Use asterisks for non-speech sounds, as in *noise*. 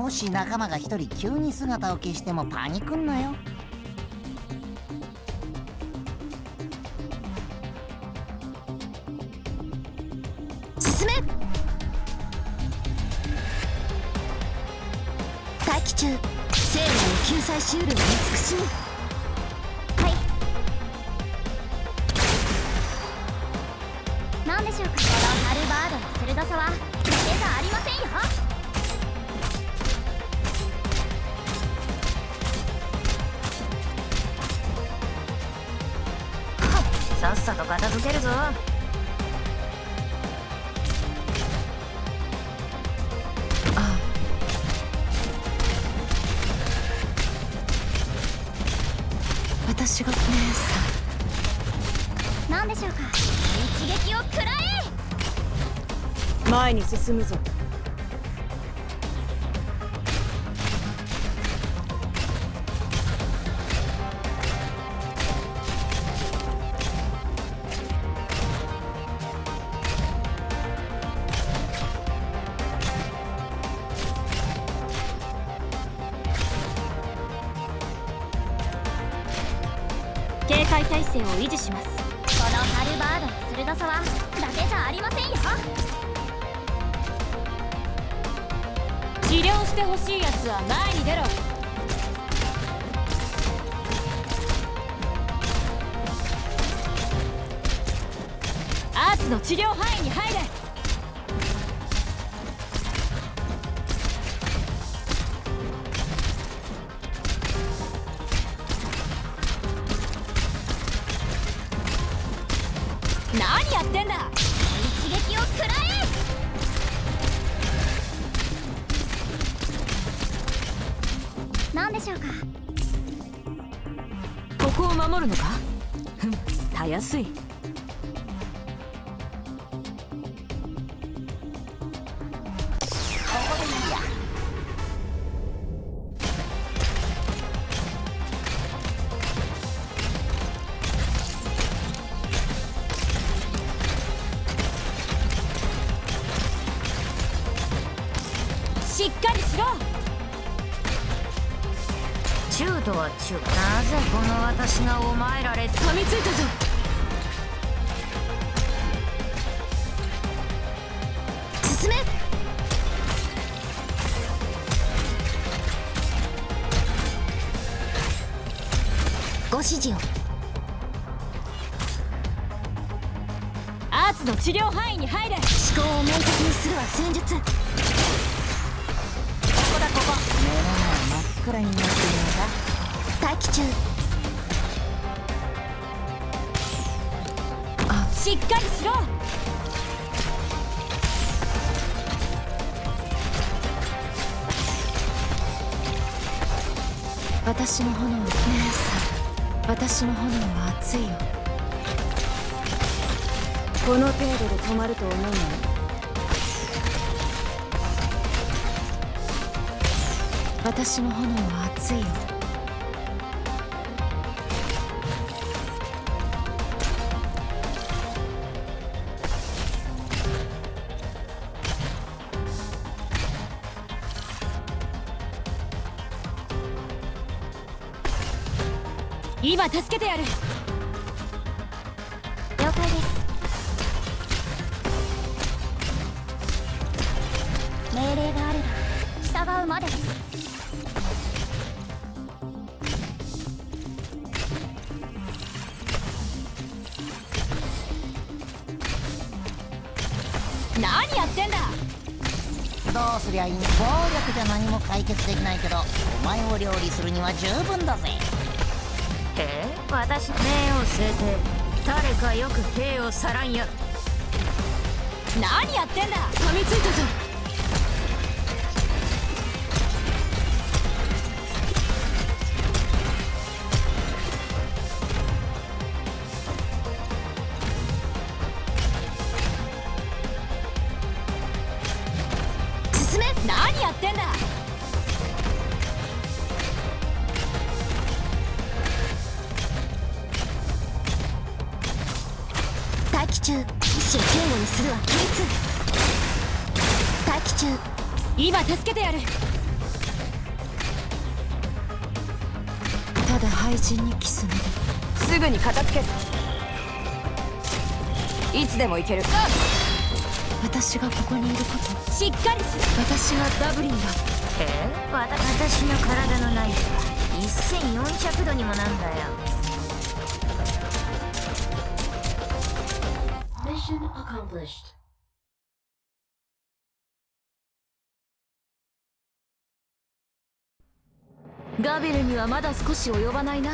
もし仲間が一人急に姿を消してもパニクんなよ。進め！待機中。生命を救済しうる慈し。みさっさと片付けるぞ。私が姉さん。何でしょうか？一撃を食らえ！前に進むぞ警戒態勢を維持します。このハルバードの鋭さはだけじゃありませんよ。治療してほしいやつは前に出ろ。アーツの治療範囲に入れ何やってんだ？一撃を食らえ！何でしょうか？ここを守るのかふん *laughs* たやすいここでいい。しっかりしろ。中とは中なぜこの私がお前られ噛みついたぞ。進め。ご指示を。アーツの治療範囲に入れ。思考を明確にするは戦術前真っ暗になっているのか。待機中。しっかりしろ。私の炎姉さん。私の炎は熱いよ。この程度で止まると思うの私の炎は熱いよ。今助けてやる。了解です。命令があれば従うまで。です何やってんだ？どうすりゃいい暴力じゃ何も解決できないけどお前を料理するには十分だぜ。え？私命を据えて誰かよく兵をさらんや何やってんだ？噛みついたぞ何やってんだ？待機中。一種警護にするは規つ待機中。今助けてやる。ただ廃人にキスめすぐに片付ける。いつでも行ける。あっ私がここにいること。しっかりし私はダブリンだ。え？私の体の内部は1400度にもなんだよ。Mission accomplished. ガビルにはまだ少し及ばないな